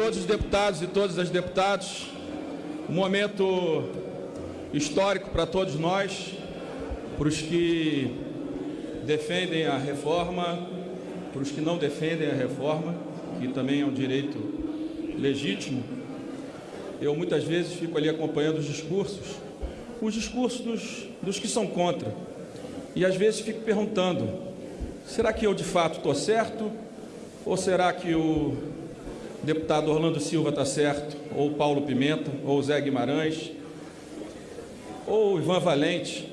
todos os deputados e todas as deputadas. Um momento histórico para todos nós, para os que defendem a reforma, para os que não defendem a reforma, que também é um direito legítimo. Eu muitas vezes fico ali acompanhando os discursos, os discursos dos, dos que são contra. E às vezes fico perguntando, será que eu de fato estou certo? Ou será que o deputado Orlando Silva está certo, ou Paulo Pimenta, ou Zé Guimarães, ou Ivan Valente.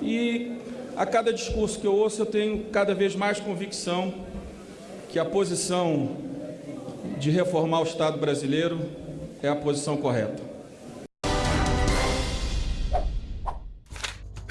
E a cada discurso que eu ouço, eu tenho cada vez mais convicção que a posição de reformar o Estado brasileiro é a posição correta.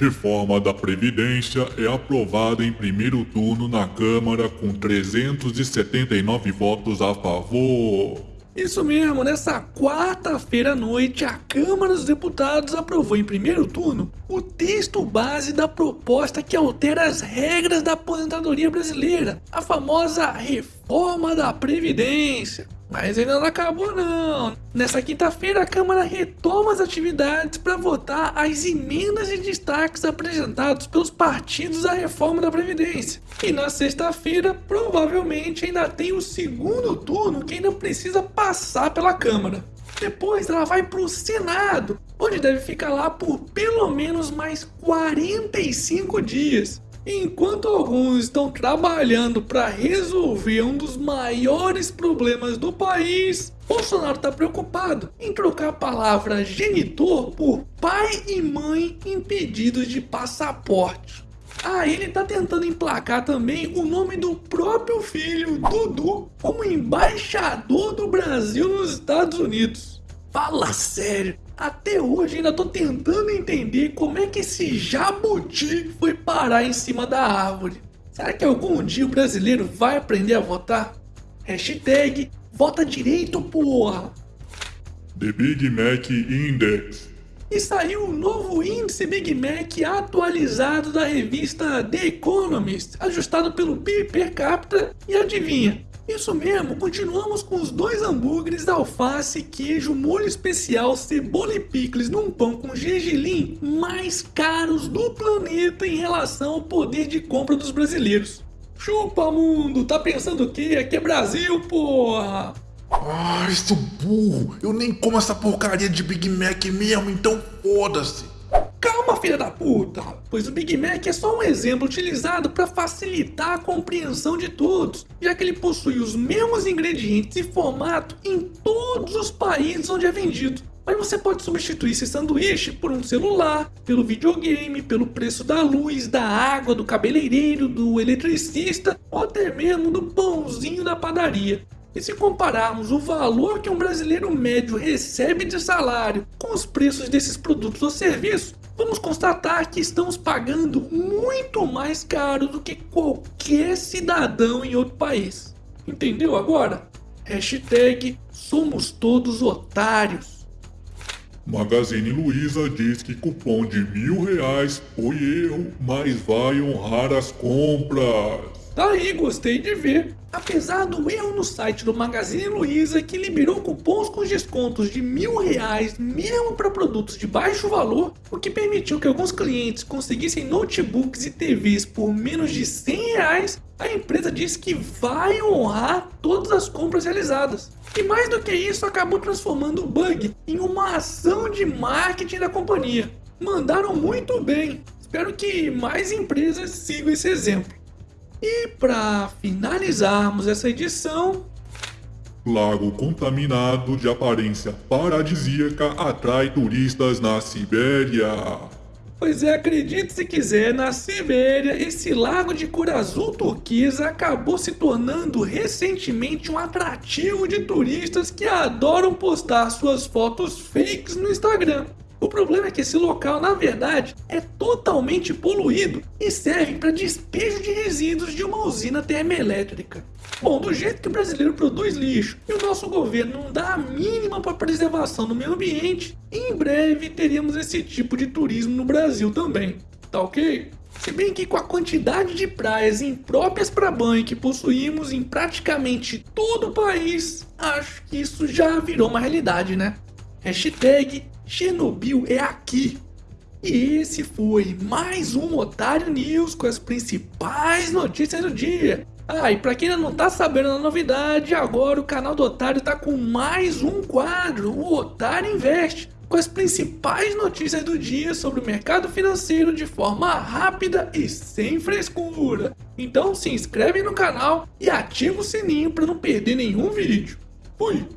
Reforma da Previdência é aprovada em primeiro turno na Câmara com 379 votos a favor. Isso mesmo, nessa quarta-feira à noite, a Câmara dos Deputados aprovou em primeiro turno o texto base da proposta que altera as regras da aposentadoria brasileira, a famosa Reforma da Previdência. Mas ainda não acabou não. Nessa quinta-feira a Câmara retoma as atividades para votar as emendas e destaques apresentados pelos partidos à reforma da Previdência. E na sexta-feira provavelmente ainda tem o segundo turno que ainda precisa passar pela Câmara. Depois ela vai para o Senado, onde deve ficar lá por pelo menos mais 45 dias. Enquanto alguns estão trabalhando para resolver um dos maiores problemas do país, Bolsonaro está preocupado em trocar a palavra genitor por pai e mãe impedidos de passaporte. Ah, ele está tentando emplacar também o nome do próprio filho, Dudu, como embaixador do Brasil nos Estados Unidos. Fala sério, até hoje ainda tô tentando entender como é que esse jabuti foi parar em cima da árvore. Será que algum dia o brasileiro vai aprender a votar? Hashtag vota direito, porra! The Big Mac Index. E saiu o novo índice Big Mac atualizado da revista The Economist, ajustado pelo PIB per capita, e adivinha, isso mesmo, continuamos com os dois hambúrgueres, alface, queijo, molho especial, cebola e picles num pão com gergelim mais caros do planeta em relação ao poder de compra dos brasileiros. Chupa mundo, tá pensando o quê? Aqui é Brasil, porra! Ah, seu burro, eu nem como essa porcaria de Big Mac mesmo, então foda-se. Calma, filha da puta! Pois o Big Mac é só um exemplo utilizado para facilitar a compreensão de todos, já que ele possui os mesmos ingredientes e formato em todos os países onde é vendido. Mas você pode substituir esse sanduíche por um celular, pelo videogame, pelo preço da luz, da água, do cabeleireiro, do eletricista ou até mesmo do pãozinho da padaria. E se compararmos o valor que um brasileiro médio recebe de salário com os preços desses produtos ou serviços, vamos constatar que estamos pagando muito mais caro do que qualquer cidadão em outro país. Entendeu agora? Hashtag somos todos otários. Magazine Luiza diz que cupom de mil reais foi erro, mas vai honrar as compras. Tá aí, gostei de ver. Apesar do erro no site do Magazine Luiza que liberou cupons com descontos de mil reais mesmo para produtos de baixo valor, o que permitiu que alguns clientes conseguissem notebooks e TVs por menos de 100 reais, a empresa disse que vai honrar todas as compras realizadas. E mais do que isso, acabou transformando o bug em uma ação de marketing da companhia. Mandaram muito bem. Espero que mais empresas sigam esse exemplo. E para finalizarmos essa edição... Lago contaminado de aparência paradisíaca atrai turistas na Sibéria. Pois é, acredite se quiser, na Sibéria, esse lago de cor azul turquesa acabou se tornando recentemente um atrativo de turistas que adoram postar suas fotos fakes no Instagram. O problema é que esse local, na verdade, é totalmente poluído e serve para despejo de resíduos de uma usina termoelétrica. Bom, do jeito que o brasileiro produz lixo e o nosso governo não dá a mínima para a preservação do meio ambiente, em breve teremos esse tipo de turismo no Brasil também, tá ok? Se bem que com a quantidade de praias impróprias para banho que possuímos em praticamente todo o país, acho que isso já virou uma realidade, né? Hashtag Chernobyl é aqui. E esse foi mais um Otário News com as principais notícias do dia. Ah, e pra quem ainda não tá sabendo da novidade, agora o canal do Otário tá com mais um quadro, o Otário Investe, com as principais notícias do dia sobre o mercado financeiro de forma rápida e sem frescura. Então se inscreve no canal e ativa o sininho para não perder nenhum vídeo. Fui!